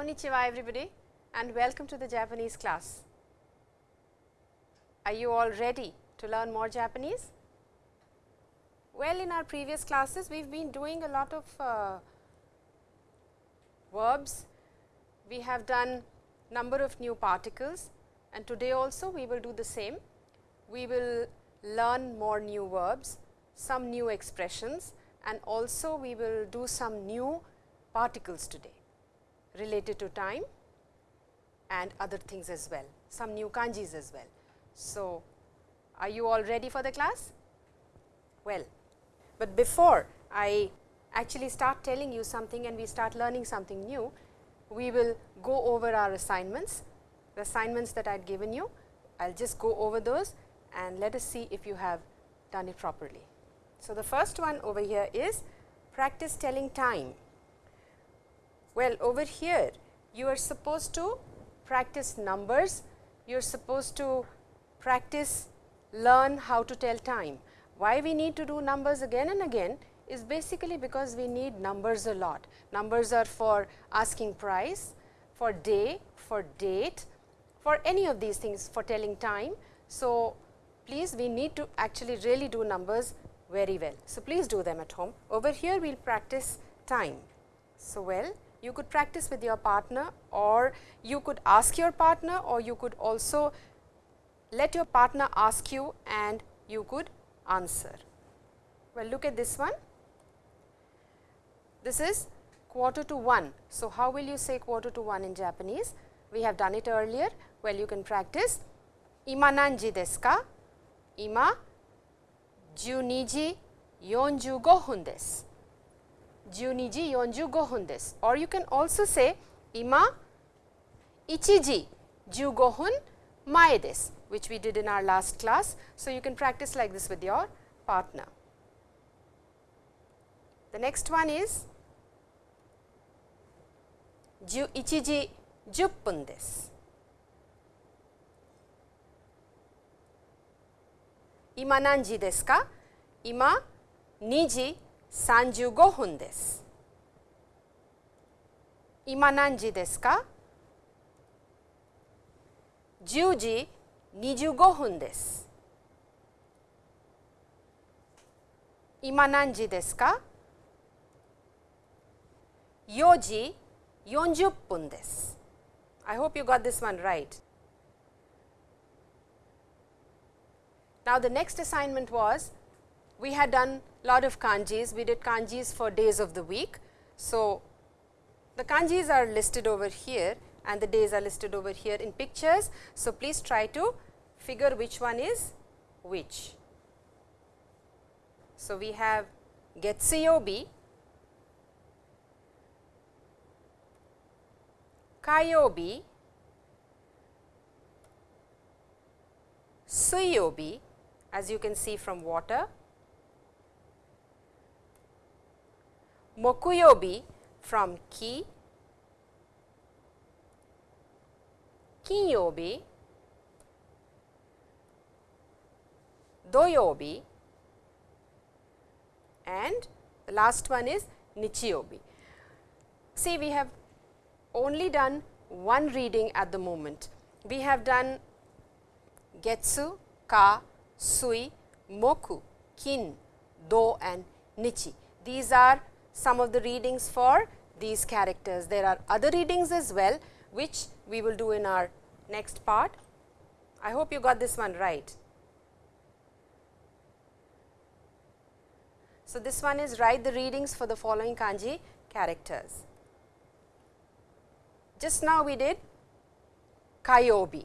Konnichiwa everybody and welcome to the Japanese class. Are you all ready to learn more Japanese? Well, in our previous classes we have been doing a lot of uh, verbs. We have done number of new particles and today also we will do the same. We will learn more new verbs, some new expressions and also we will do some new particles today related to time and other things as well, some new kanjis as well. So, are you all ready for the class? Well, but before I actually start telling you something and we start learning something new, we will go over our assignments, the assignments that I had given you. I will just go over those and let us see if you have done it properly. So, the first one over here is practice telling time. Well, over here you are supposed to practice numbers, you are supposed to practice learn how to tell time. Why we need to do numbers again and again is basically because we need numbers a lot. Numbers are for asking price, for day, for date, for any of these things for telling time. So, please we need to actually really do numbers very well. So, please do them at home. Over here we will practice time. So, well you could practice with your partner or you could ask your partner or you could also let your partner ask you and you could answer. Well, look at this one. This is quarter to 1. So, how will you say quarter to 1 in Japanese? We have done it earlier. Well, you can practice ima nanji desu ka? Ima 12時45分です。 Juniji or you can also say Ima Ichiji Ju Gohun which we did in our last class. So, you can practice like this with your partner. The next one is Ju Ichiji Juppun desu. 35分です。今何時ですか ?10 時25分です。今何時ですか ?4 時40分です。I hope you got this one right. Now, the next assignment was we had done lot of kanjis, we did kanjis for days of the week. So, the kanjis are listed over here and the days are listed over here in pictures. So, please try to figure which one is which. So, we have Getsuyobi, Kayobi, Suyobi as you can see from water, Mokuyobi from ki, Kinyobi, Doyobi and the last one is Nichiyobi. See we have only done one reading at the moment. We have done Getsu, Ka, Sui, Moku, Kin, Do and Nichi. These are some of the readings for these characters. There are other readings as well, which we will do in our next part. I hope you got this one right. So, this one is write the readings for the following kanji characters. Just now we did kayobi,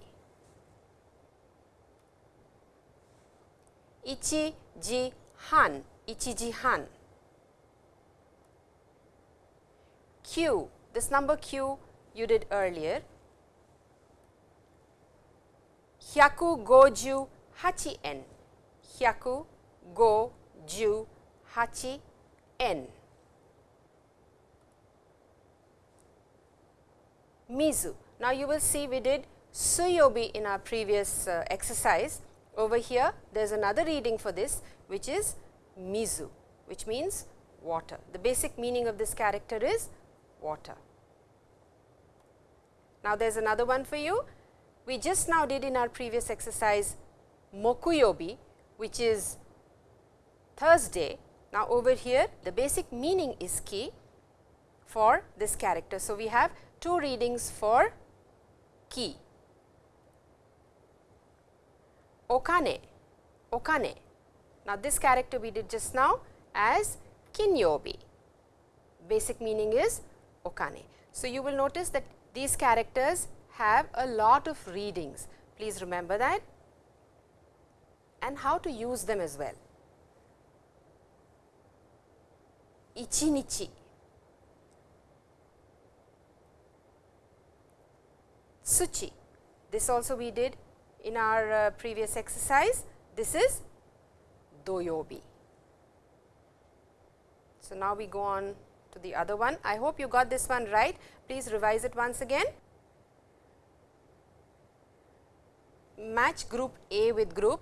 ichi ji han, ichi ji han. Q, this number q you did earlier, 158円、158円。Mizu. Now, you will see we did Suyobi in our previous uh, exercise. Over here, there is another reading for this, which is Mizu, which means water. The basic meaning of this character is water. Now, there is another one for you. We just now did in our previous exercise mokuyobi, which is Thursday. Now, over here the basic meaning is ki for this character. So, we have two readings for ki. Okane, okane. Now, this character we did just now as kinyobi. Basic meaning is okane. So, you will notice that these characters have a lot of readings. Please remember that and how to use them as well. Ichinichi, Tsuchi, this also we did in our uh, previous exercise. This is Doyobi. So, now we go on to the other one. I hope you got this one right. Please revise it once again. Match group A with group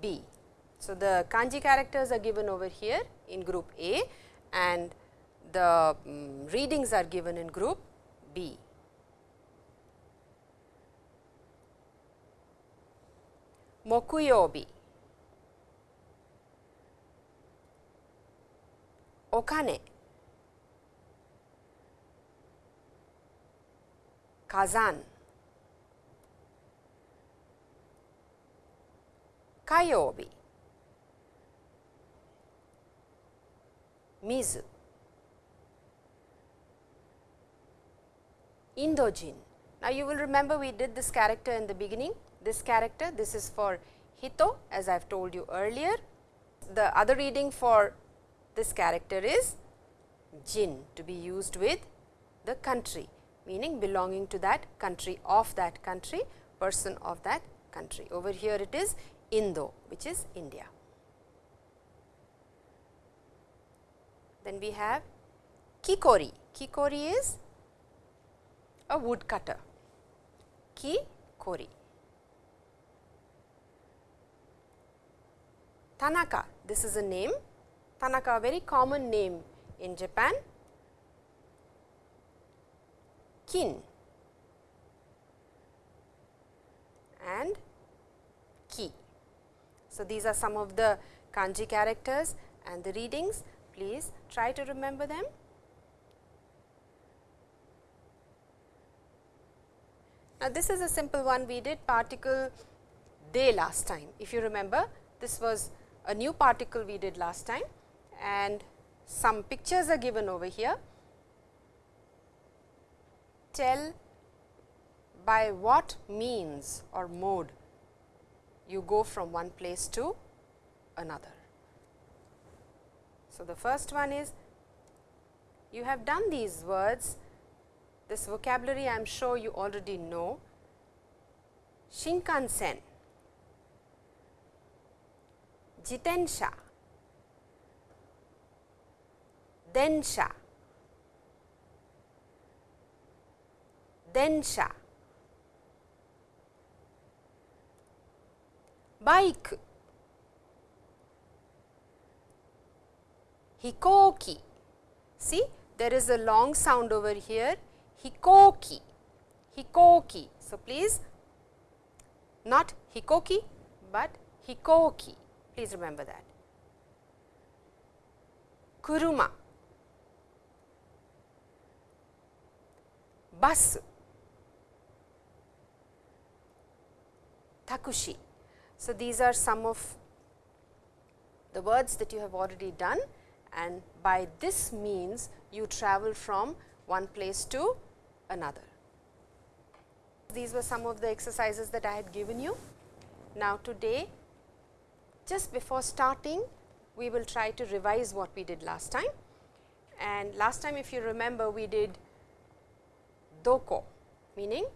B. So, the kanji characters are given over here in group A and the um, readings are given in group B. Mokuyobi, Okane, Kazan, Kayobi, Mizu, Indojin. Now, you will remember we did this character in the beginning, this character, this is for Hito as I have told you earlier. The other reading for this character is Jin to be used with the country meaning belonging to that country of that country person of that country. Over here it is Indo which is India. Then we have Kikori. Kikori is a woodcutter. Kikori. Tanaka, this is a name. Tanaka, a very common name in Japan. Kin and Ki. So, these are some of the kanji characters and the readings. Please try to remember them. Now, this is a simple one we did particle de last time. If you remember, this was a new particle we did last time and some pictures are given over here. Tell by what means or mode you go from one place to another. So, the first one is you have done these words, this vocabulary I am sure you already know. Shinkansen, jitensha, densha, densha, bike, hikoki. See, there is a long sound over here, hikoki, hikoki. So, please not hikoki, but hikoki. Please remember that. Kuruma, bus, takushi. So, these are some of the words that you have already done and by this means you travel from one place to another. These were some of the exercises that I had given you. Now, today just before starting we will try to revise what we did last time and last time if you remember we did doko meaning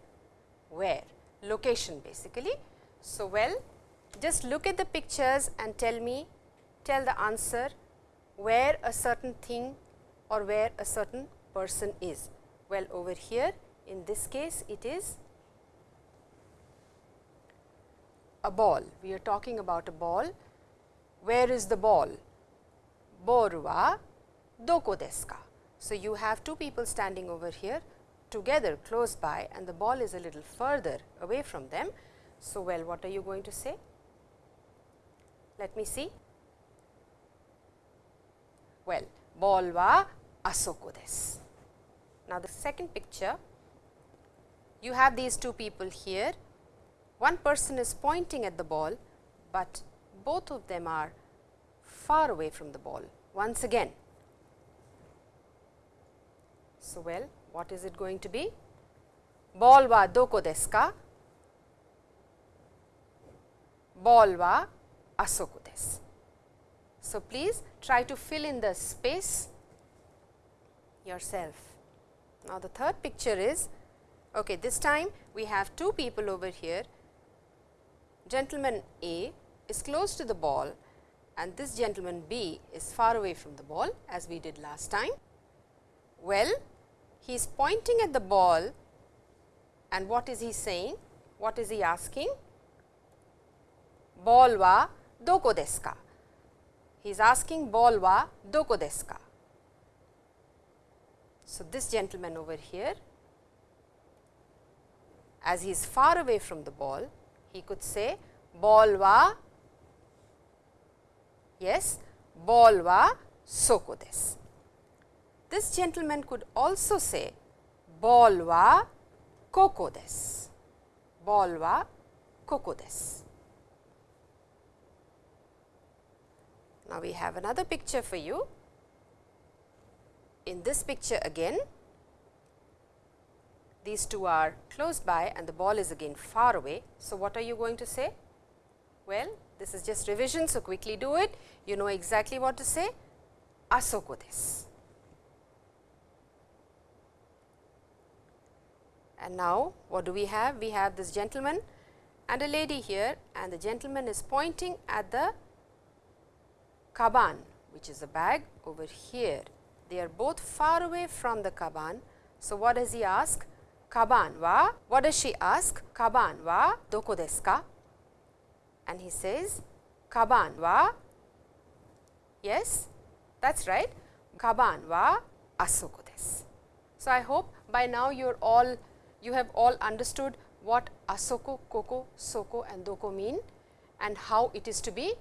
where location basically. So, well just look at the pictures and tell me tell the answer where a certain thing or where a certain person is. Well, over here in this case it is a ball. We are talking about a ball. Where is the ball? Boru wa doko desu ka? So, you have two people standing over here. together close by and the ball is a little further away from them. So, well what are you going to say? Let me see. Well, ball wa asoko desu. Now, the second picture you have these two people here. One person is pointing at the ball, but both of them are far away from the ball once again. So, well what is it going to be? Ball wa doko desu ka? Ball wa asoko desu. So, please try to fill in the space yourself. Now, the third picture is okay, this time we have two people over here. Gentleman A is close to the ball and this gentleman B is far away from the ball as we did last time. Well, he is pointing at the ball and what is he saying? What is he asking? Ball wa doko desu ka? He is asking ball wa doko desu ka? So, this gentleman over here as he is far away from the ball, he could say ball wa yes ball wa soko desu. This gentleman could also say ball wa koko desu, ball wa koko desu. Now, we have another picture for you. In this picture again, these two are close by and the ball is again far away. So, what are you going to say? Well, this is just revision. So, quickly do it. You know exactly what to say. Asoko. And now, what do we have? We have this gentleman and a lady here and the gentleman is pointing at the kaban which is a bag over here. They are both far away from the kaban. So, what does he ask? Kaban wa, what does she ask? Kaban wa doko desu ka? And he says, Kaban wa, yes, that is right, Kaban wa asoko desu. So, I hope by now you are all you have all understood what asoko, koko, soko and doko mean and how it is to be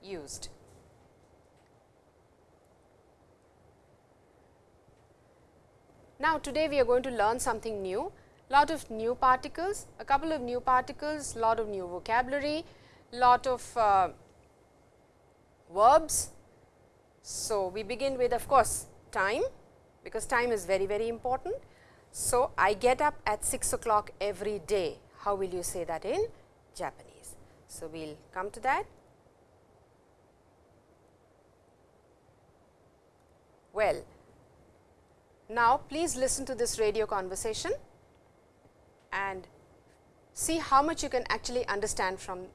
used. Now, today we are going to learn something new, lot of new particles, a couple of new particles, lot of new vocabulary, lot of uh, verbs. So, we begin with of course, time because time is very very important. So, I get up at 6 o'clock every day. How will you say that in Japanese? So, we will come to that. Well, now please listen to this radio conversation and see how much you can actually understand from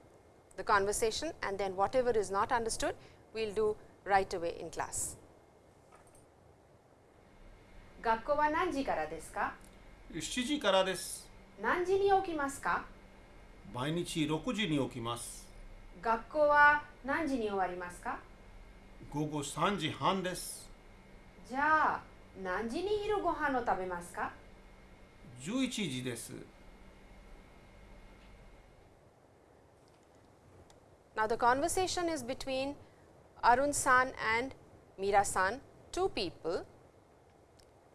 the conversation and then whatever is not understood, we will do right away in class. 学校は何時からですか7時からです何時に起きますか毎日6時に起きます学校は何時に終わりますか午後3時半ですじゃあ 何時に昼ご飯を食べますか11時です Now, the conversation is between Arun san and Mira san, two people,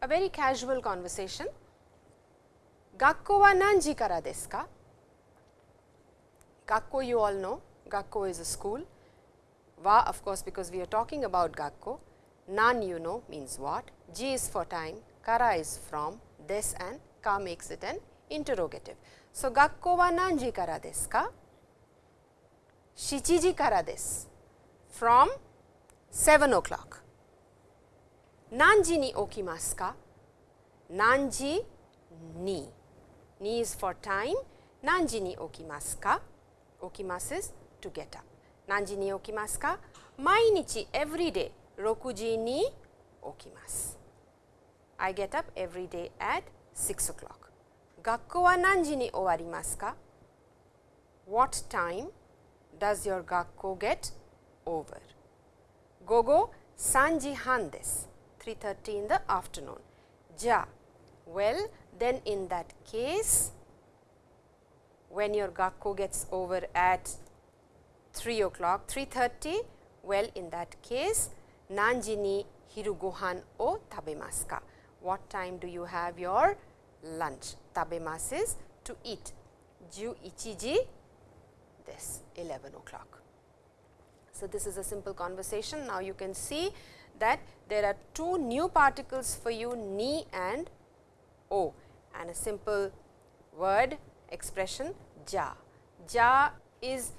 a very casual conversation. 学校は何時からですか学校 you all know, 学校 is a school. Wa of course, because we are talking about 学校. Nan you know means what, ji is for time, kara is from, this and ka makes it an interrogative. So, gakko wa nanji kara desu ka? Shichiji kara desu. From 7 o'clock. Nanji ni okimasu ka? Nanji ni. Ni is for time. Nanji ni okimasu ka? Okimasu is to get up. Nanji ni okimasu ka? Mainichi every day rokuji ni okimasu. I get up every day at 6 o'clock. Gakko wa nanji ni owarimasu ka? What time does your gakko get over? Gogo sanji han desu, 3.30 in the afternoon. Ja, well then in that case, when your gakko gets over at 3 o'clock, 3.30, well in that case, nanji ni hiru gohan o tabemasu ka what time do you have your lunch? tabemasu is to eat. 11時 this 11 o'clock. So this is a simple conversation. Now you can see that there are two new particles for you ni and o and a simple word expression ja. Ja is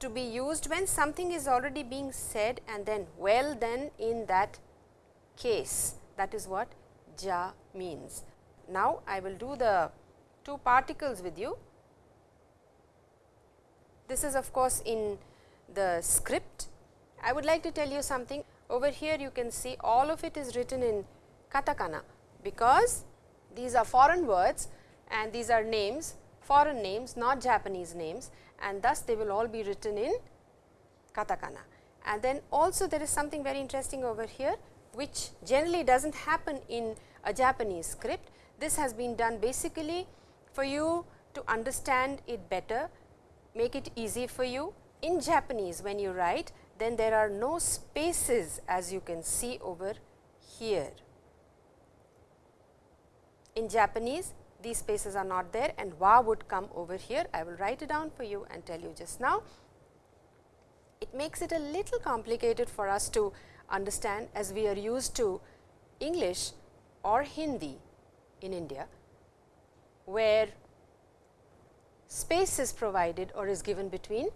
to be used when something is already being said and then well then in that case that is what ja means. Now, I will do the two particles with you. This is of course, in the script. I would like to tell you something over here you can see all of it is written in katakana because these are foreign words and these are names foreign names not Japanese names and thus they will all be written in katakana. And then also there is something very interesting over here which generally does not happen in a Japanese script. This has been done basically for you to understand it better, make it easy for you. In Japanese when you write then there are no spaces as you can see over here. In Japanese these spaces are not there and wa would come over here. I will write it down for you and tell you just now. It makes it a little complicated for us to understand as we are used to English or Hindi in India, where space is provided or is given between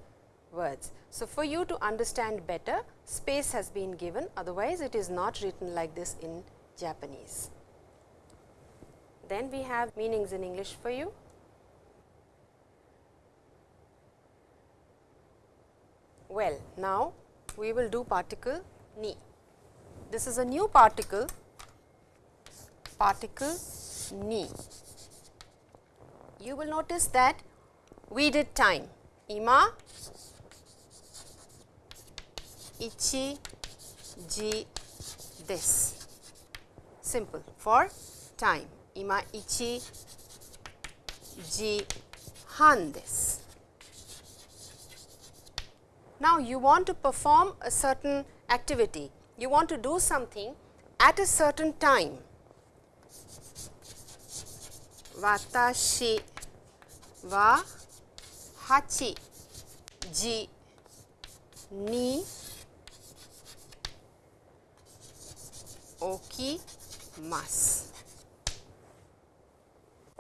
words. So, for you to understand better space has been given otherwise it is not written like this in Japanese. Then we have meanings in English for you. Well, now we will do particle ni. This is a new particle, particle ni. You will notice that we did time. Ima ichi ji this simple for time ima ichi ji han this now you want to perform a certain activity. You want to do something at a certain time. watashi wa hachi ji ni okimasu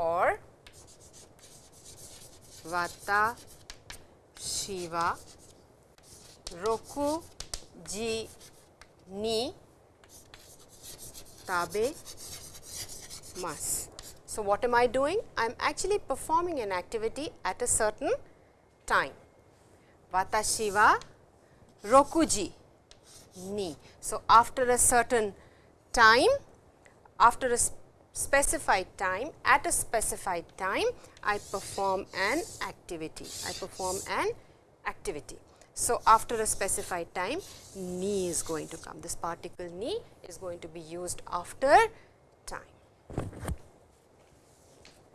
or watashi Shiva roku ji ni tabemasu. So, what am I doing? I am actually performing an activity at a certain time. Watashi wa rokuji ni. So, after a certain time, after a specified time, at a specified time, I perform an activity. I perform an activity. So, after a specified time, ni is going to come. This particle ni is going to be used after time.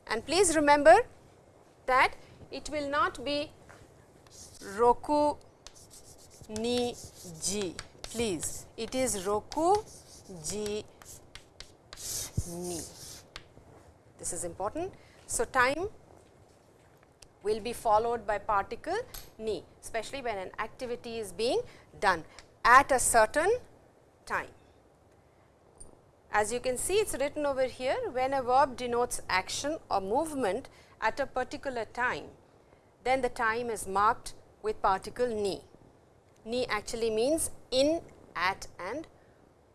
And please remember that it will not be roku ni ji please it is roku ji ni. This is important. So, time will be followed by particle ni especially when an activity is being done at a certain time. As you can see it is written over here when a verb denotes action or movement at a particular time then the time is marked with particle ni. Ni actually means in, at and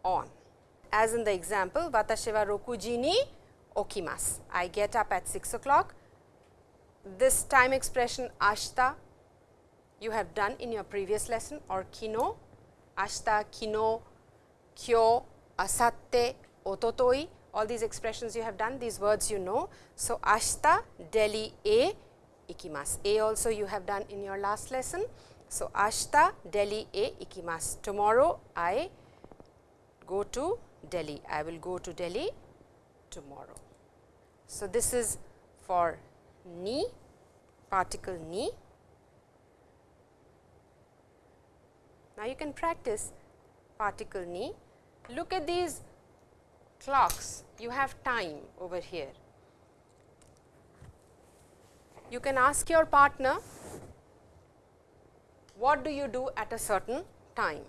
on. As in the example, watashi wa rokuji ni okimasu. I get up at 6 o'clock. This time expression ashita you have done in your previous lesson or kino, ashita, kino, kyo, asatte, ototoi, all these expressions you have done, these words you know. So, ashita, Delhi A, ikimasu. A also you have done in your last lesson. So, ashita, Delhi A, ikimasu. Tomorrow I go to Delhi. I will go to Delhi tomorrow. So, this is for ni, particle ni. Now, you can practice particle ni. Look at these clocks, you have time over here. You can ask your partner, what do you do at a certain time?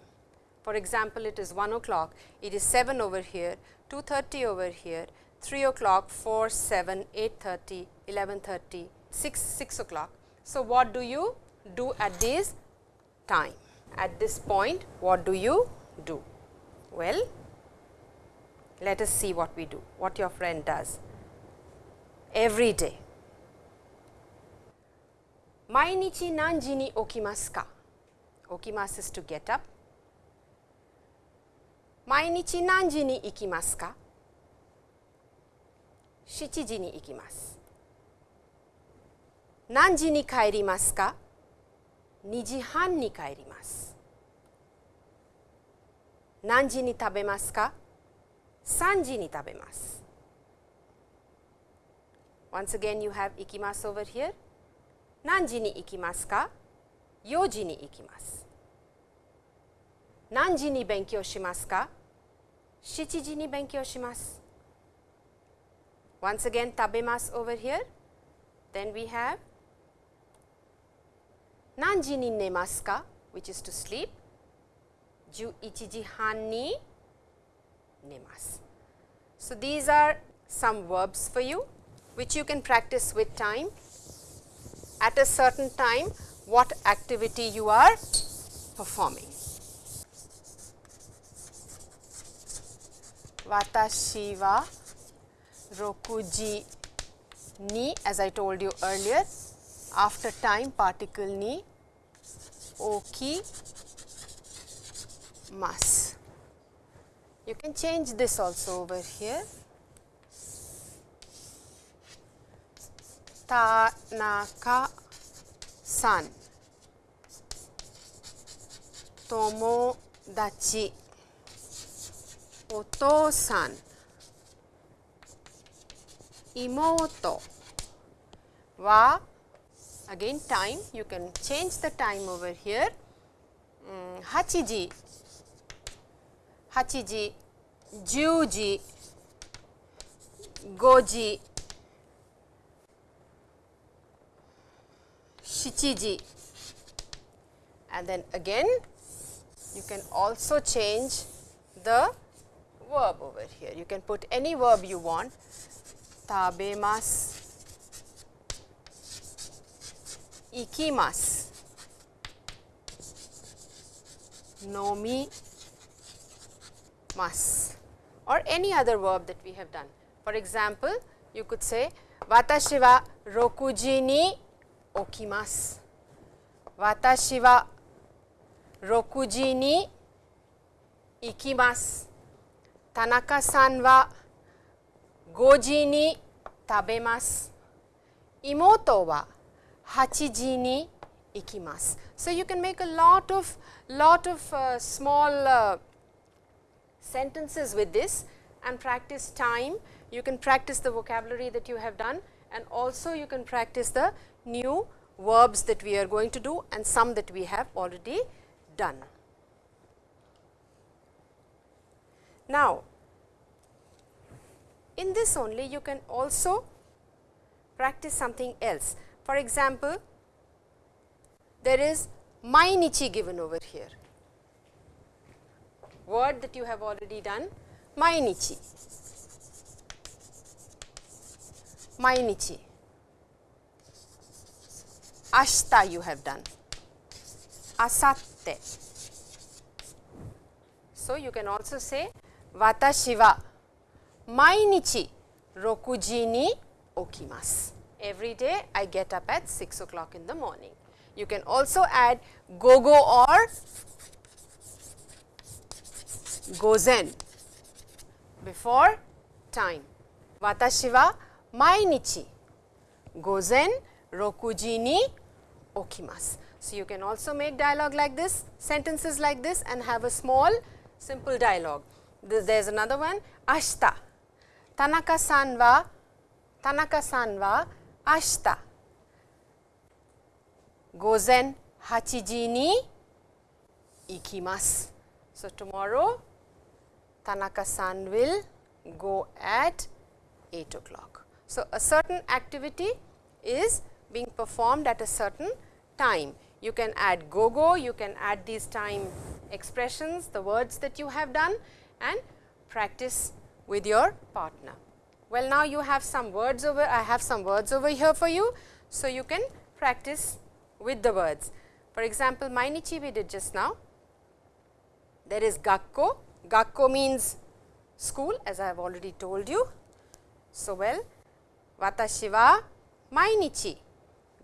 For example, it is 1 o'clock, it is 7 over here, 2.30 over here, 3 o'clock, 4, 7, 8.30, 11.30, 6, 6 o'clock. So, what do you do at this time? At this point, what do you do? Well, let us see what we do, what your friend does every day. 毎日何時に起きますか起きます is to get up 毎日何時に行きますか 7時に行きます何時に帰りますか？2時半に帰ります何時に食べますか？3時に食べます Once again you have 行きます over here 何時に行きますか ?4 時に行きます。何時に勉強しますか ?7 時に勉強します。Once again tabemas over here. Then we have nanji ni which is to sleep. Ju ji han ni nemasu. So, these are some verbs for you which you can practice with time. At a certain time what activity you are performing. Watashi wa rokuji ni as I told you earlier after time particle ni oki mas. You can change this also over here. Tanaka san Tomodachi Oto-san Imoto wa again time. You can change the time over here. Um, hachiji hachiji juji. Goji. Shichiji. And then again you can also change the verb over here. You can put any verb you want tabemasu, ikimasu, nomimasu or any other verb that we have done. For example, you could say watashi wa rokuji ni 起きます。私は6時に行きます。田中さんは5時に食べます。妹は8時に行きます。So you can make a lot of lot of、uh, small、uh, sentences with this and practice time. You can practice the vocabulary that you have done and also you can practice the new verbs that we are going to do and some that we have already done. Now, in this only you can also practice something else. For example, there is mainichi given over here, word that you have already done mainichi, mainichi ashta you have done, asatte. So, you can also say watashi wa mainichi rokuji ni okimasu. Every day I get up at 6 o'clock in the morning. You can also add gogo or gozen before time. Watashi wa mainichi gozen rokuji ni okimasu. So, you can also make dialogue like this, sentences like this and have a small simple dialogue. There is another one, ashita. Tanaka san wa Tanaka-san wa ashita ikimasu. So, tomorrow Tanaka-san will go at 8 o'clock. So, a certain activity is being performed at a certain time. You can add go-go, you can add these time expressions, the words that you have done and practice with your partner. Well, now you have some words over, I have some words over here for you. So, you can practice with the words. For example, Mainichi we did just now. There is gakko, gakko means school as I have already told you. So, well, watashi wa mainichi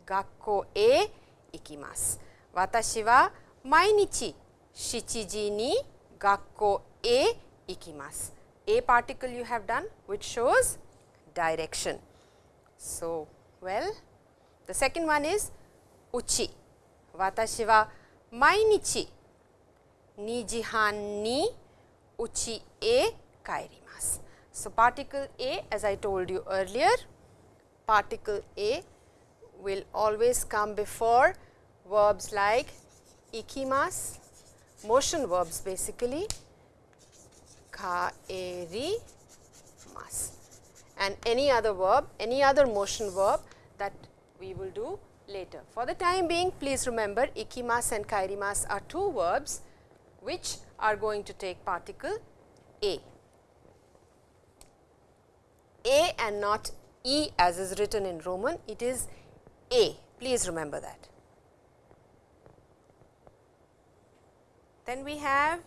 gakko e ikimasu. Watashi wa mainichi shichiji ni gakko e ikimasu. A particle you have done which shows direction. So, well the second one is uchi watashi wa mainichi nijihan ni uchi e kaerimasu. So, particle A as I told you earlier particle A will always come before verbs like ikimas motion verbs basically kaerimasu and any other verb, any other motion verb that we will do later. For the time being, please remember ikimas and kaerimasu are two verbs which are going to take particle A. A and not E as is written in Roman, it is A, please remember that. Then we have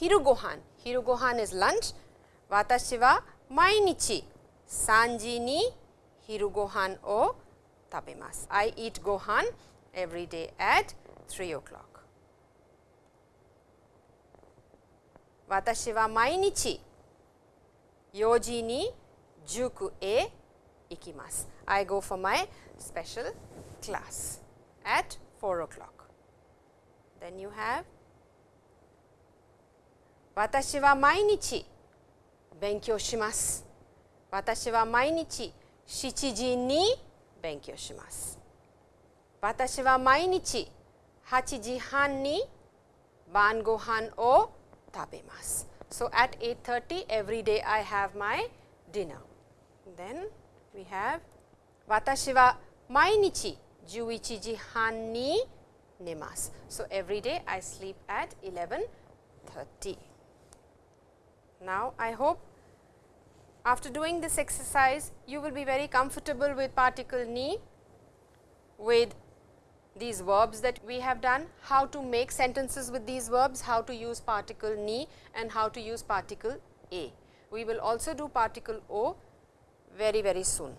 Hirugohan. Hirugohan is lunch. Watashi wa mainichi sanji ni hirugohan o tabemasu. I eat gohan every day at 3 o'clock. Watashi wa mainichi yoji ni juku e ikimasu. I go for my special class at 4 o'clock. Then you have 私は毎日勉強します。私は毎日7時に勉強します。私は毎日8時半に晩ご飯を tabemas. So, at 8.30 every day I have my dinner. Then we have watashi wa mainichi 11時半に寝ます。So, every day I sleep at 11.30. Now, I hope after doing this exercise, you will be very comfortable with particle ni, with these verbs that we have done, how to make sentences with these verbs, how to use particle ni and how to use particle a. We will also do particle o very, very soon.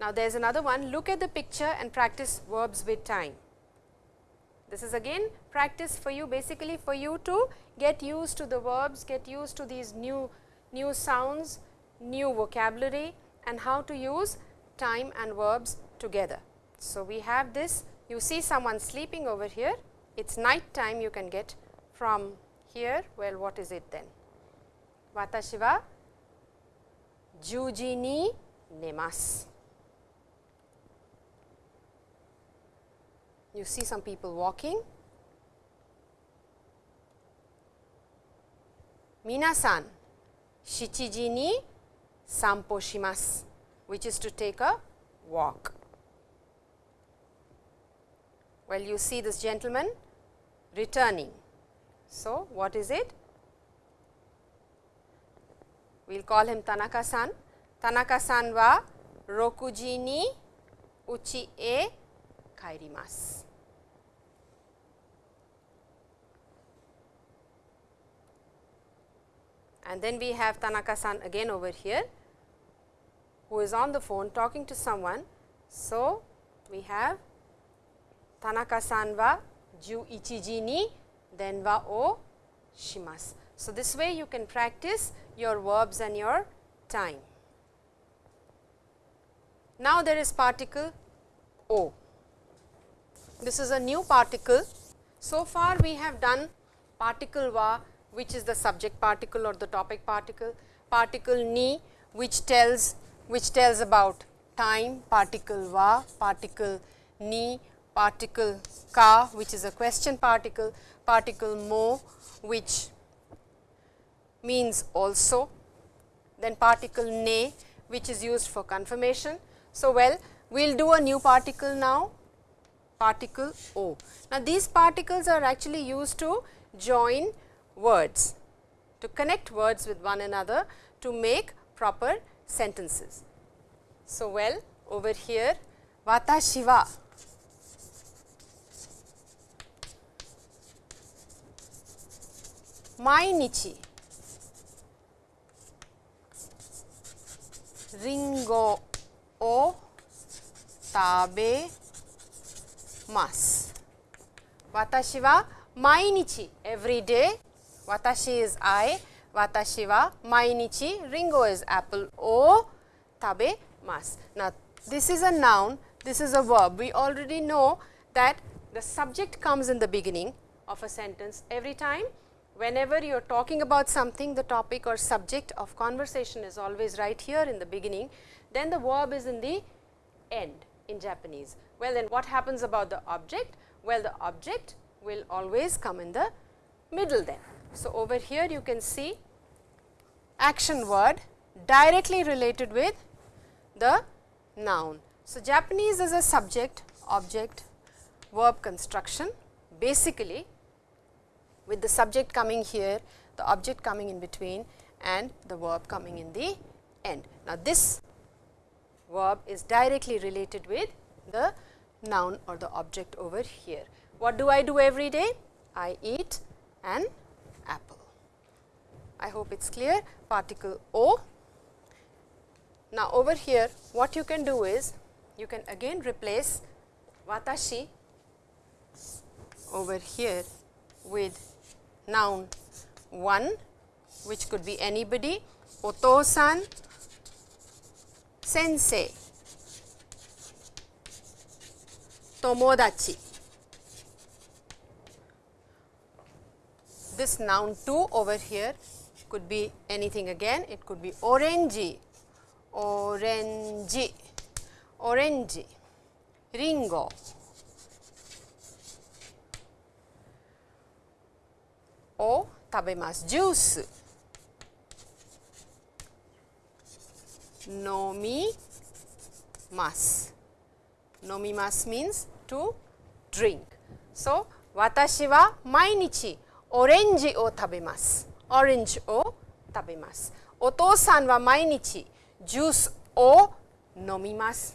Now, there is another one, look at the picture and practice verbs with time. This is again practice for you basically for you to get used to the verbs, get used to these new, new sounds, new vocabulary and how to use time and verbs together. So, we have this. You see someone sleeping over here. It is night time you can get from here. Well what is it then? Watashi wa juji ni nemasu you see some people walking minasan shichiji ni sampo shimasu which is to take a walk well, you see this gentleman returning. So, what is it? We will call him Tanaka-san. Tanaka-san wa rokuji ni uchi e kairimasu. And then we have Tanaka-san again over here, who is on the phone talking to someone. So, we have Tanaka-san wa juichiji ni denwa o shimasu. So, this way you can practice your verbs and your time. Now, there is particle o. This is a new particle. So far, we have done particle wa which is the subject particle or the topic particle. particle ni which tells which tells about time, particle va, particle ni, particle ka which is a question particle, particle mo which means also, then particle ne which is used for confirmation. So, well we will do a new particle now particle o. Now, these particles are actually used to join words to connect words with one another to make proper sentences. So, well over here watashi wa mainichi ringo o tabe. Watashi wa mainichi every day, watashi is I, watashi wa mainichi, ringo is apple, o tabe mas. Now, this is a noun, this is a verb. We already know that the subject comes in the beginning of a sentence every time. Whenever you are talking about something, the topic or subject of conversation is always right here in the beginning, then the verb is in the end in Japanese. Well, then what happens about the object? Well, the object will always come in the middle then. So, over here you can see action word directly related with the noun. So, Japanese is a subject, object, verb construction basically with the subject coming here, the object coming in between and the verb coming in the end. Now, this verb is directly related with the noun or the object over here. What do I do every day? I eat an apple. I hope it is clear particle O. Now, over here what you can do is you can again replace watashi over here with noun one which could be anybody, otosan sensei, tomodachi. This noun 2 over here could be anything again, it could be orangey, orange, orange, ringo, o tabemasu, juice, nomimasu. Nomimasu means to drink. So, watashi wa mainichi. Orange o tabemasu. Orange o tabemasu. Otou-san wa mainichi juice o nomimasu.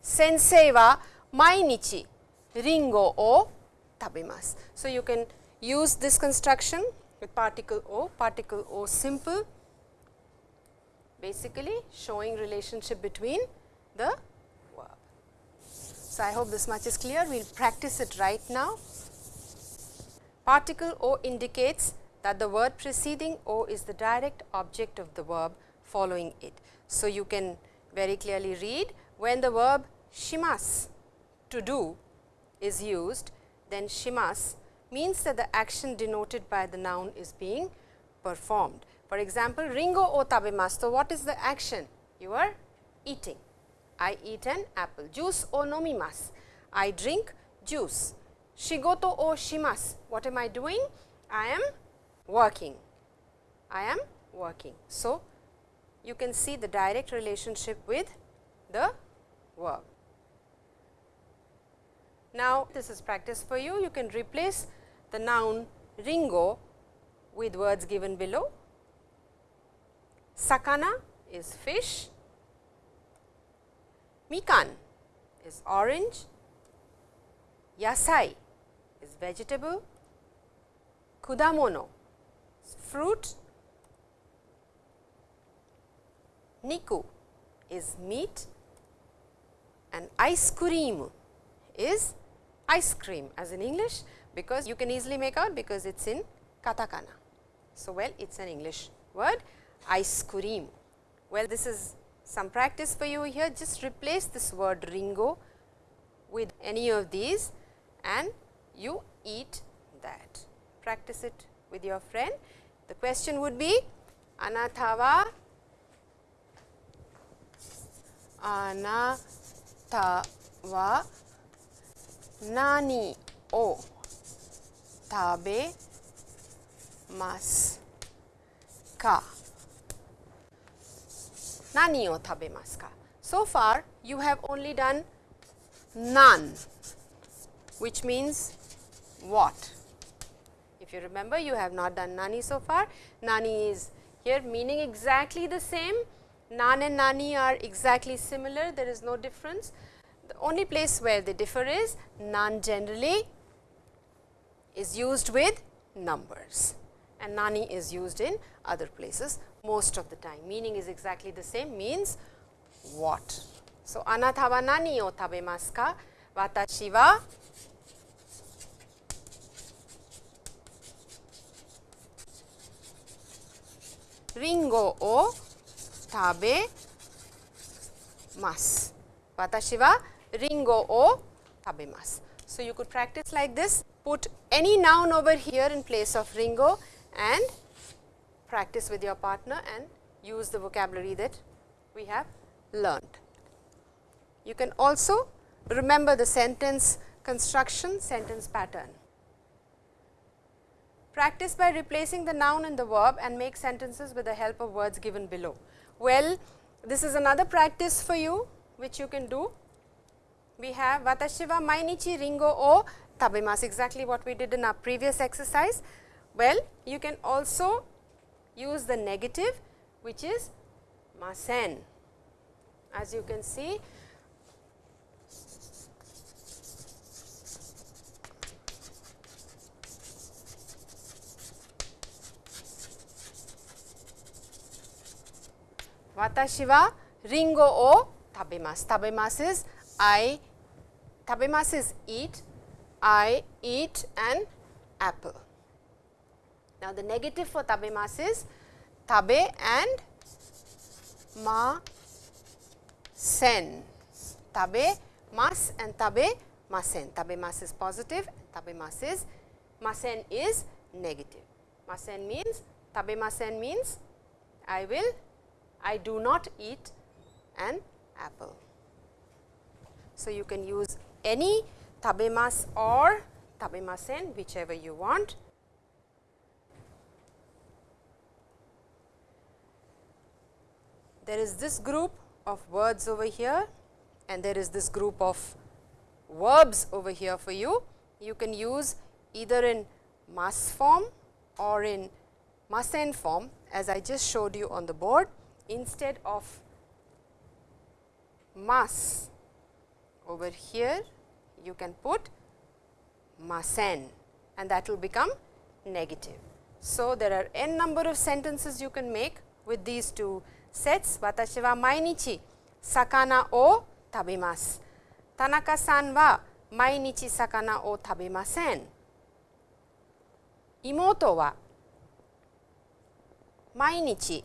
Sensei wa mainichi ringo o tabemasu. So, you can use this construction with particle o, particle o simple basically showing relationship between the verb. So, I hope this much is clear, we will practice it right now. Particle o indicates that the word preceding o is the direct object of the verb following it. So, you can very clearly read when the verb shimas to do is used, then shimas means that the action denoted by the noun is being performed. For example, ringo o tabemasu. So, what is the action? You are eating. I eat an apple. Juice o nomimasu. I drink juice. Shigoto o shimasu. What am I doing? I am working. I am working. So, you can see the direct relationship with the verb. Now, this is practice for you. You can replace the noun ringo with words given below. Sakana is fish, mikan is orange, yasai is vegetable, kudamono fruit, niku is meat and ice cream is ice cream as in English because you can easily make out because it is in katakana. So, well it is an English word ice cream. Well this is some practice for you here just replace this word ringo with any of these and you eat that. Practice it with your friend. The question would be anata wa anata wa nani o tabe masu ka? Nani o tabemasu ka? So far, you have only done nan, which means what? If you remember, you have not done nani so far. Nani is here meaning exactly the same. Nan and nani are exactly similar, there is no difference. The only place where they differ is nan generally is used with numbers and nani is used in other places most of the time. Meaning is exactly the same means what. So, anata wa nani o tabemasu ka? Watashi wa ringo o tabe masu. Watashi wa ringo o tabemasu. So, you could practice like this, put any noun over here in place of ringo and practice with your partner and use the vocabulary that we have learned. You can also remember the sentence construction, sentence pattern. Practice by replacing the noun and the verb and make sentences with the help of words given below. Well, this is another practice for you which you can do. We have watashi wa mainichi ringo o tabemasu exactly what we did in our previous exercise. Well, you can also use the negative which is masen. As you can see, Watashi wa ringo o tabemasu. Tabemasu is I, tabemasu is eat, I eat an apple. Now, the negative for tabemasu is tabe and ma sen. Tabe mas and tabe masen. Tabe mas is positive, tabe mas is masen is negative. Masen means tabe masen means I will I do not eat an apple. So, you can use any tabemas or tabemasen whichever you want. There is this group of words over here and there is this group of verbs over here for you. You can use either in mas form or in masen form as I just showed you on the board instead of mas over here you can put masen and that will become negative. So, there are n number of sentences you can make with these two sets. Watashi wa mainichi sakana o tabemasu. Tanaka san wa mainichi sakana o tabemasen. Imoto wa mainichi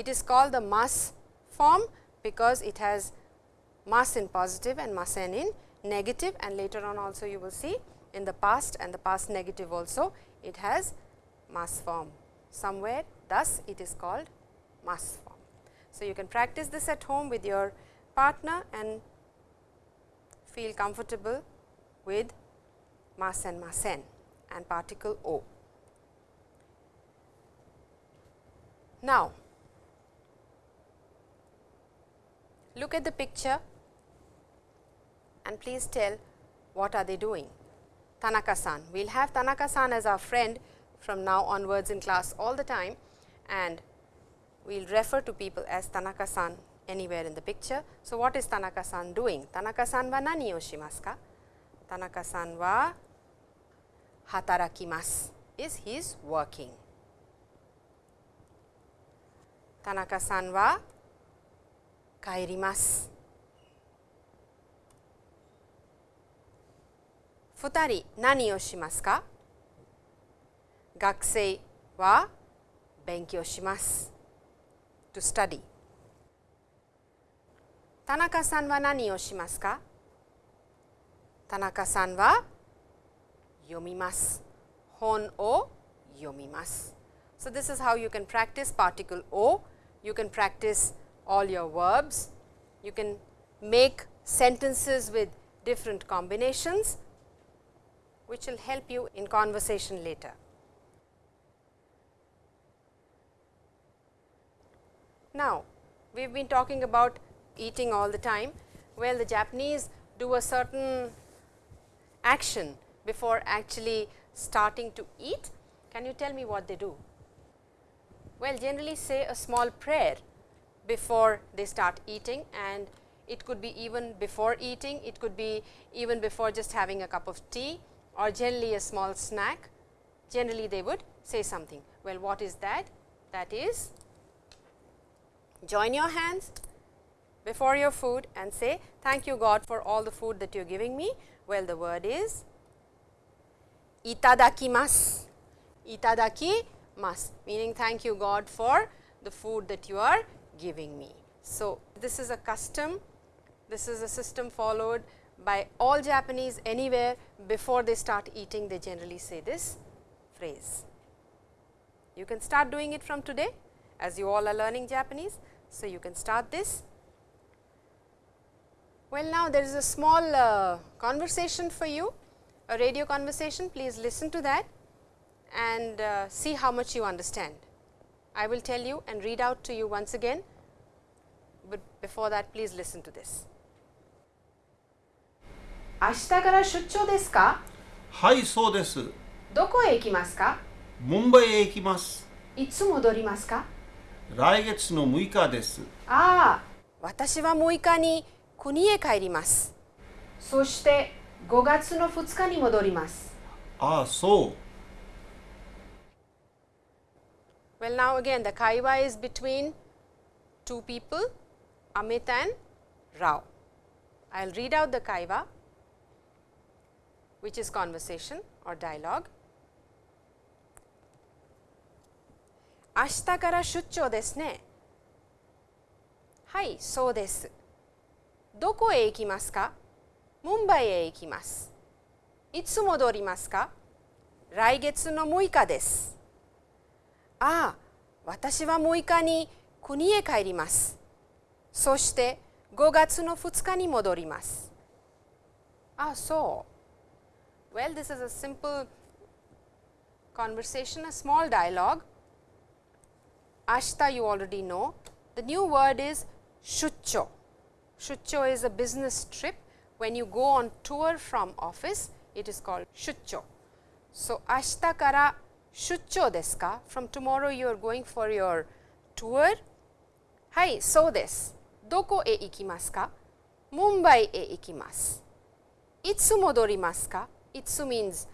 It is called the mas form because it has mas in positive and masen in negative and later on also you will see in the past and the past negative also it has mas form somewhere thus it is called mas form. So, you can practice this at home with your partner and feel comfortable with mas and masen and particle o. Now, Look at the picture and please tell what are they doing. Tanaka-san, we will have Tanaka-san as our friend from now onwards in class all the time and we will refer to people as Tanaka-san anywhere in the picture. So, what is Tanaka-san doing? Tanaka-san wa nani o shimasu ka? Tanaka-san wa hatarakimasu is he is working. Tanaka-san wa 帰ります。二人何をしますか学生は勉強します。to study 田中さんは何をしますか田中さんは読みます。本を読みます。So, this is how you can practice particle O. You can practice all your verbs. You can make sentences with different combinations which will help you in conversation later. Now, we have been talking about eating all the time. Well, the Japanese do a certain action before actually starting to eat. Can you tell me what they do? Well, generally say a small prayer before they start eating and it could be even before eating, it could be even before just having a cup of tea or generally a small snack. Generally they would say something. Well, what is that? That is join your hands before your food and say thank you God for all the food that you are giving me. Well, the word is itadakimasu, itadakimasu meaning thank you God for the food that you are giving me. So, this is a custom, this is a system followed by all Japanese anywhere before they start eating they generally say this phrase. You can start doing it from today as you all are learning Japanese. So, you can start this. Well, now there is a small uh, conversation for you, a radio conversation. Please listen to that and uh, see how much you understand. I will tell you and read out to you once again, but before that please listen to this. 明日から出張ですか？はいそうです。どこへ行きますか？ムンバイへ行きます。いつ戻りますか？来月の6日です。ああ、私は6日に国へ帰ります。そして5月の2日に戻ります。ああそう Well, now again the kaiwa is between two people, Amit and Rao. I will read out the kaiwa, which is conversation or dialogue. 明日から出張ですね。はい、そうです。どこへ行きますかムンバイへ行きます。いつ戻りますか来月の6日です。ああ、私は6日に国へ帰ります。そして5月の2日に戻ります。ああ、そう。Well, this is a simple conversation, a small dialogue. Ashta you already know. The new word is shucho. Shucho is a business trip. When you go on tour from office, it is called shucho. So, ashita kara shucho desu ka? From tomorrow you are going for your tour? Hai, so desu. Doko e ikimasu ka? Mumbai e ikimasu. Itsu modorimasu ka? Itsu means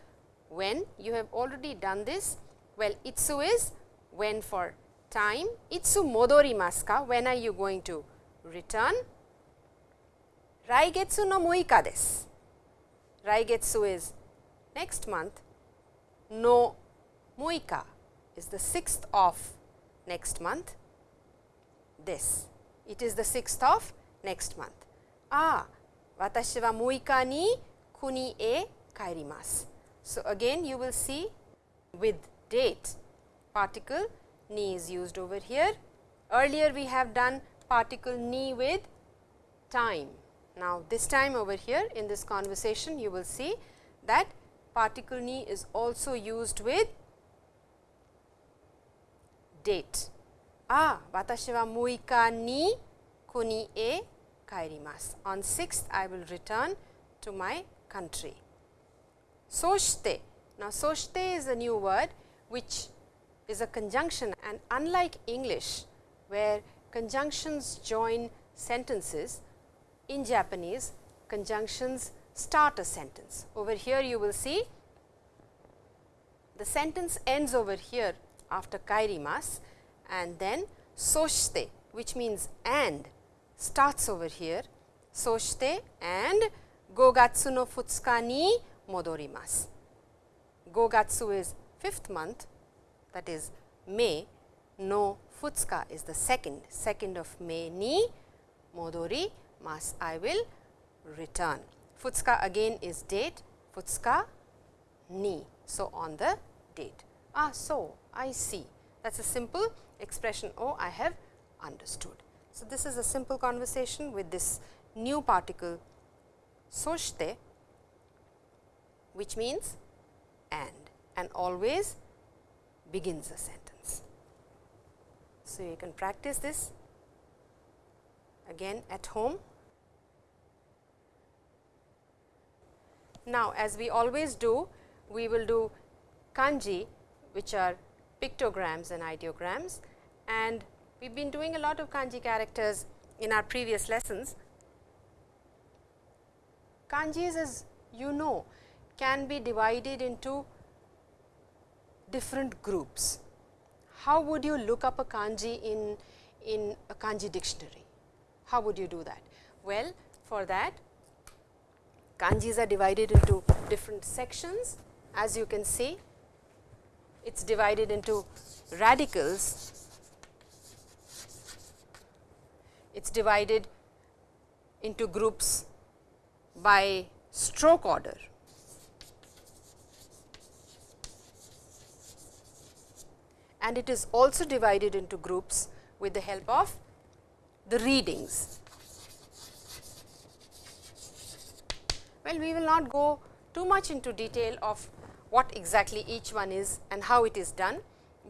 when. You have already done this. Well, itsu is when for time. Itsu modorimasu ka? When are you going to return? Raigetsu no muika desu. Raigetsu is next month. No Muika is the 6th of next month, this. It is the 6th of next month. ああ、私は6日に国へ帰ります。So again you will see with date particle ni is used over here. Earlier we have done particle ni with time. Now this time over here in this conversation you will see that particle ni is also used with date. ああ、私は6日に国へ帰ります。On 6th I will return to my country. そして、now そして is a new word which is a conjunction and unlike English where conjunctions join sentences, in Japanese conjunctions start a sentence. Over here you will see the sentence ends over here after kairimas and then soshite which means and starts over here soshite and gogatsu no futsuka ni modorimasu. Gogatsu is fifth month that is May, no futsuka is the second, second of May ni modori mas I will return. Futsuka again is date, futsuka ni. So, on the date. Ah, so I see that is a simple expression oh I have understood. So, this is a simple conversation with this new particle soshite which means and and always begins a sentence. So, you can practice this again at home. Now, as we always do, we will do kanji which are pictograms and ideograms and we have been doing a lot of kanji characters in our previous lessons. Kanjis as you know can be divided into different groups. How would you look up a kanji in, in a kanji dictionary? How would you do that? Well, for that kanjis are divided into different sections as you can see it is divided into radicals, it is divided into groups by stroke order. And it is also divided into groups with the help of the readings. Well, we will not go too much into detail of what exactly each one is and how it is done,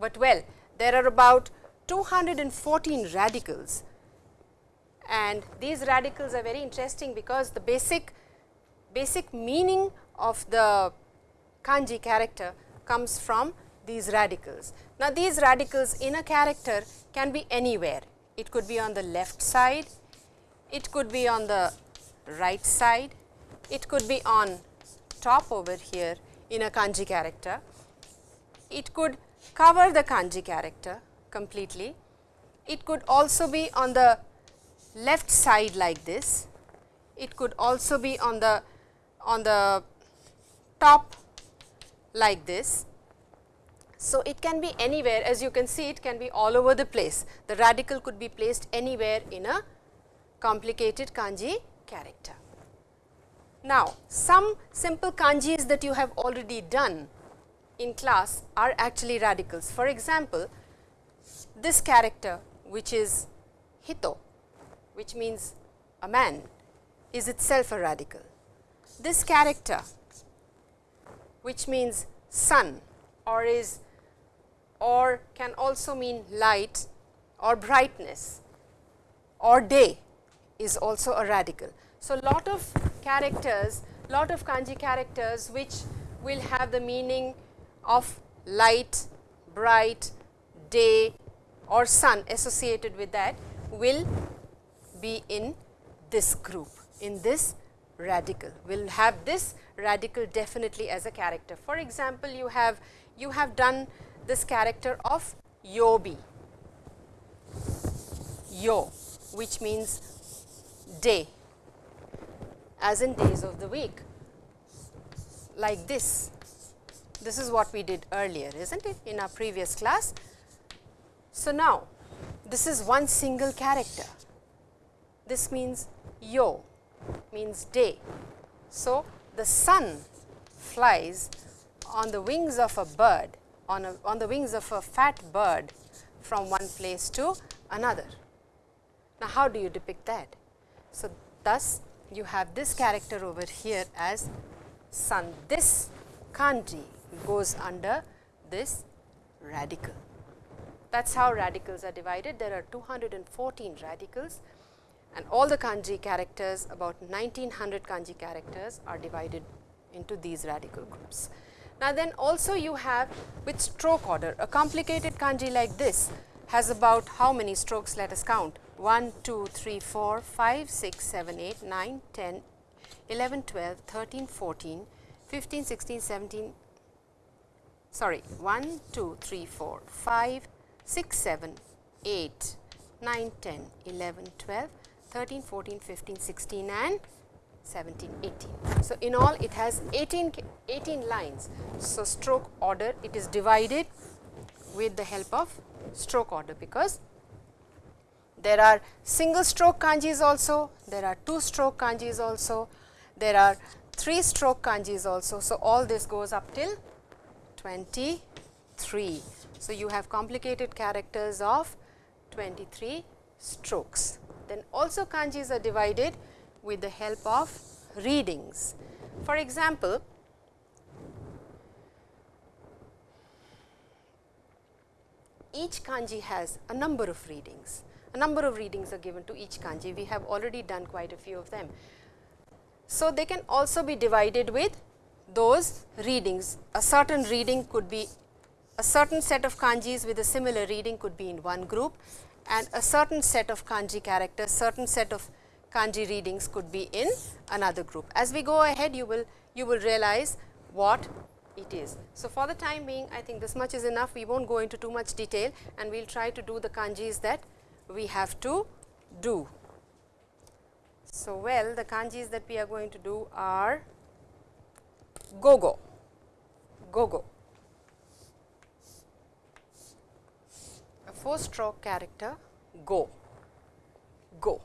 but well there are about 214 radicals and these radicals are very interesting because the basic basic meaning of the kanji character comes from these radicals. Now, these radicals in a character can be anywhere. It could be on the left side, it could be on the right side, it could be on top over here, in a kanji character. It could cover the kanji character completely. It could also be on the left side like this. It could also be on the on the top like this. So, it can be anywhere as you can see it can be all over the place. The radical could be placed anywhere in a complicated kanji character. Now, some simple kanjis that you have already done in class are actually radicals. For example, this character which is hito, which means a man is itself a radical. This character which means sun or is or can also mean light or brightness or day is also a radical. So, lot of characters, lot of kanji characters which will have the meaning of light, bright, day or sun associated with that will be in this group, in this radical. Will have this radical definitely as a character. For example, you have you have done this character of yobi, yo which means day as in days of the week like this. This is what we did earlier is not it in our previous class. So, now this is one single character this means yo means day. So, the sun flies on the wings of a bird on, a, on the wings of a fat bird from one place to another. Now, how do you depict that? So, thus you have this character over here as sun. This kanji goes under this radical. That is how radicals are divided. There are 214 radicals and all the kanji characters about 1900 kanji characters are divided into these radical groups. Now, then also you have with stroke order a complicated kanji like this has about how many strokes let us count 1, 2, 3, 4, 5, 6, 7, 8, 9, 10, 11, 12, 13, 14, 15, 16, 17, sorry 1, 2, 3, 4, 5, 6, 7, 8, 9, 10, 11, 12, 13, 14, 15, 16 and 17, 18. So, in all it has 18, 18 lines. So, stroke order it is divided with the help of stroke order because there are single stroke kanjis also, there are two stroke kanjis also, there are three stroke kanjis also. So, all this goes up till 23. So, you have complicated characters of 23 strokes. Then also kanjis are divided with the help of readings. For example, each kanji has a number of readings. A number of readings are given to each kanji. We have already done quite a few of them. So, they can also be divided with those readings. A certain reading could be a certain set of kanjis with a similar reading could be in one group and a certain set of kanji characters, certain set of kanji readings could be in another group. As we go ahead, you will you will realize what it is. So, for the time being, I think this much is enough. We won't go into too much detail and we will try to do the kanjis that we have to do. So, well the kanjis that we are going to do are gogo, gogo, a 4 stroke character go, go.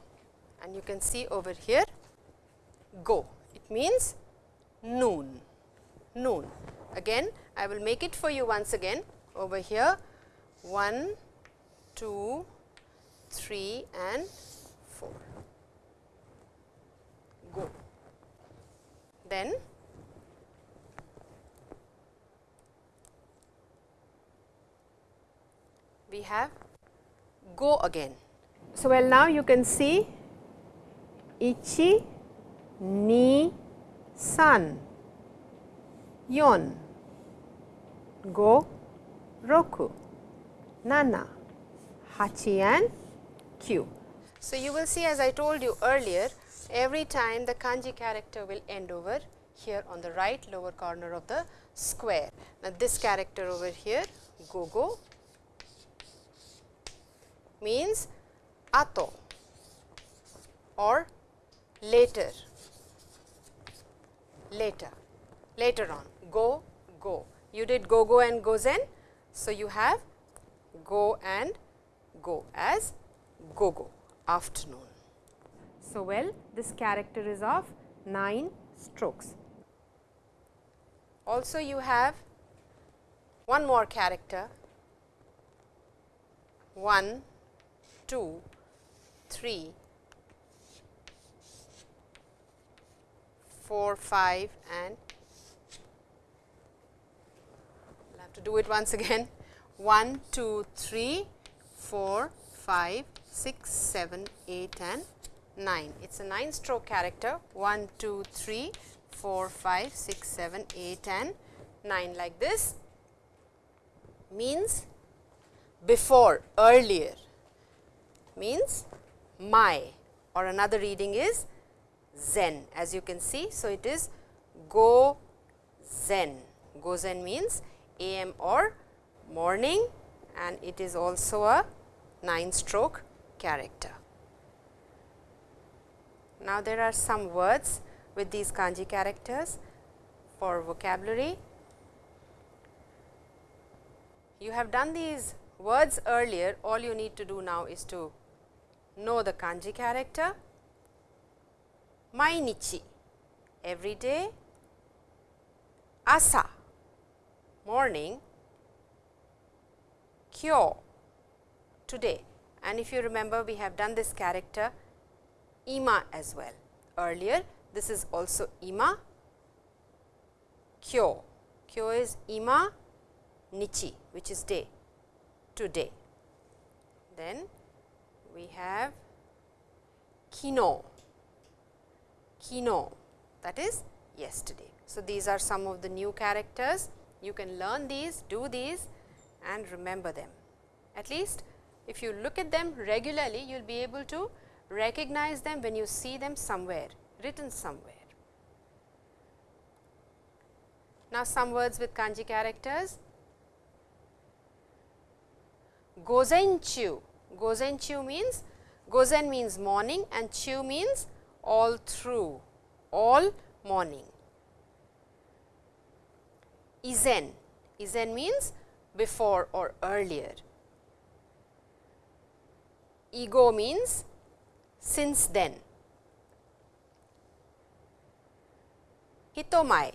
And you can see over here go, it means noon, noon. Again I will make it for you once again. Over here 1, 2, 3 and 4. Go. Then we have go again. So, well now you can see ichi, ni, san, yon, go, roku, nana, hachi and kyu. So, you will see as I told you earlier every time the kanji character will end over here on the right lower corner of the square. Now, this character over here go go means ato or later, later, later on go go. You did go go and go zen. So, you have go and go as go go afternoon. So, well this character is of 9 strokes. Also you have one more character 1, 2, 3, 4, 5 and I will have to do it once again 1, 2, 3, 4, 5, 6, 7, 8 and 9. It is a 9 stroke character 1, 2, 3, 4, 5, 6, 7, 8 and 9 like this means before earlier means my or another reading is zen as you can see. So, it is go zen go zen means am or morning and it is also a 9 stroke character. Now, there are some words with these kanji characters for vocabulary. You have done these words earlier, all you need to do now is to know the kanji character, mainichi. Every day, asa. Morning, kyo. Today and if you remember we have done this character ima as well. Earlier this is also ima kyo. Kyo is ima nichi which is day. Today. Then we have kino. Kino. That is yesterday. So these are some of the new characters. You can learn these do these and remember them. At least if you look at them regularly, you will be able to recognize them when you see them somewhere, written somewhere. Now, some words with kanji characters. Gozenchu, Gozenchu means Gozen means morning and chu means all through, all morning. Izen, Izen means before or earlier. Igo means since then. Hitomai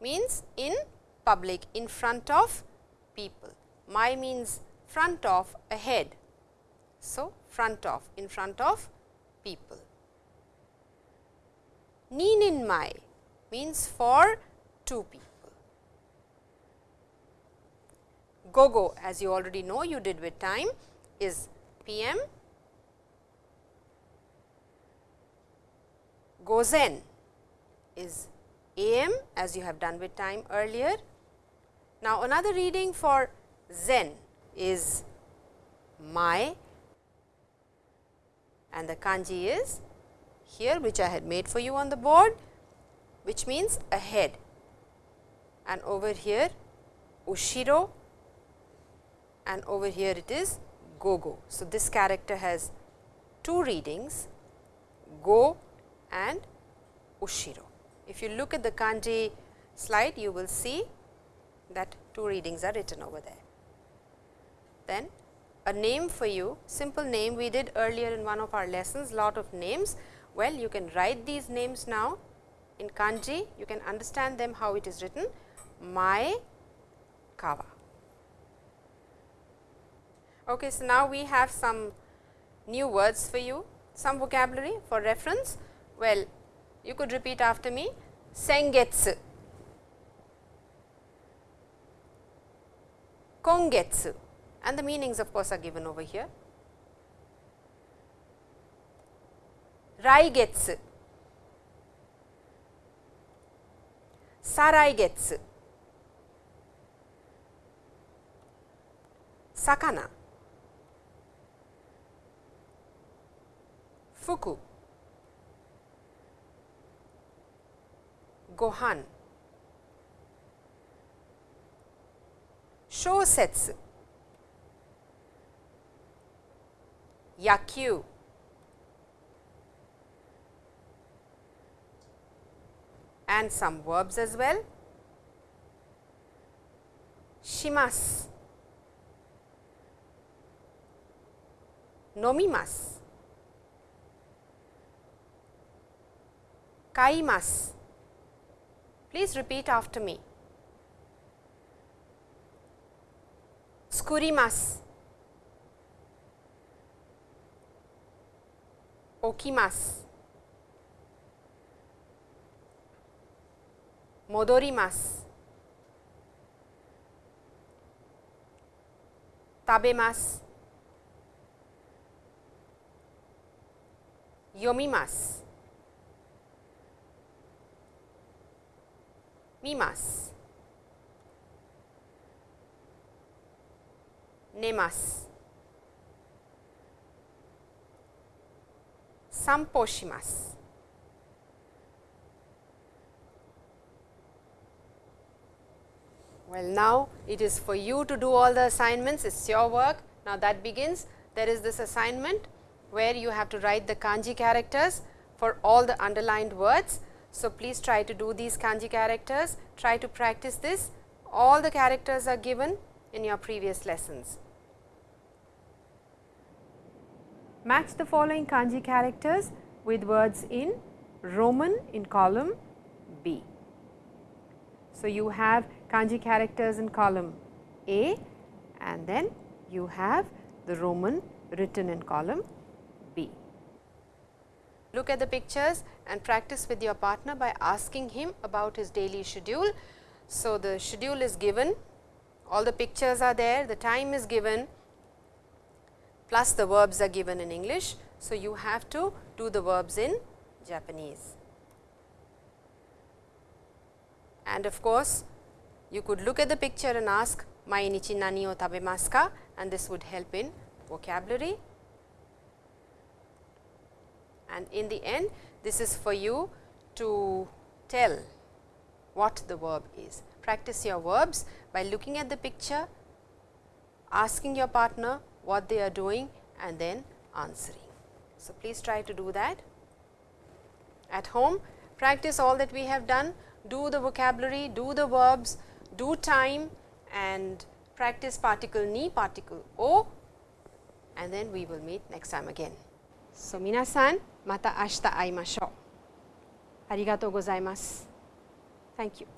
means in public, in front of people. Mai means front of, ahead. So, front of, in front of people. Ninin mai means for two people. Gogo as you already know you did with time is PM. Gozen is AM as you have done with time earlier. Now, another reading for Zen is my and the kanji is here which I had made for you on the board which means ahead and over here ushiro and over here it is go-go. So, this character has two readings go and ushiro. If you look at the kanji slide you will see that two readings are written over there. Then a name for you, simple name we did earlier in one of our lessons, lot of names. Well, you can write these names now in kanji, you can understand them how it is written, Mai Kawa. Okay, so now we have some new words for you, some vocabulary for reference. Well, you could repeat after me, Sengetsu, Kongetsu, and the meanings of course are given over here. Raigetsu, Saraigetsu, Sakana, Fuku, Gohan, Shosetsu, Yakyu, and some verbs as well. Shimasu, nomimasu, kaimasu. Please repeat after me. Skurimasu, okimasu, modorimasu, tabemasu, yomimasu, mimasu, nemasu, sanpo shimasu. Well, now it is for you to do all the assignments, it is your work. Now, that begins. There is this assignment where you have to write the kanji characters for all the underlined words. So, please try to do these kanji characters, try to practice this. All the characters are given in your previous lessons. Match the following kanji characters with words in Roman in column B. So, you have kanji characters in column A and then you have the Roman written in column. Look at the pictures and practice with your partner by asking him about his daily schedule. So, the schedule is given, all the pictures are there, the time is given plus the verbs are given in English. So, you have to do the verbs in Japanese. And of course, you could look at the picture and ask mainichi nani o tabemasu ka and this would help in vocabulary and in the end this is for you to tell what the verb is. Practice your verbs by looking at the picture, asking your partner what they are doing and then answering. So, please try to do that. At home, practice all that we have done, do the vocabulary, do the verbs, do time and practice particle ni, particle o and then we will meet next time again. So, minasan また明日会いましょう。ありがとうございます。Thank you.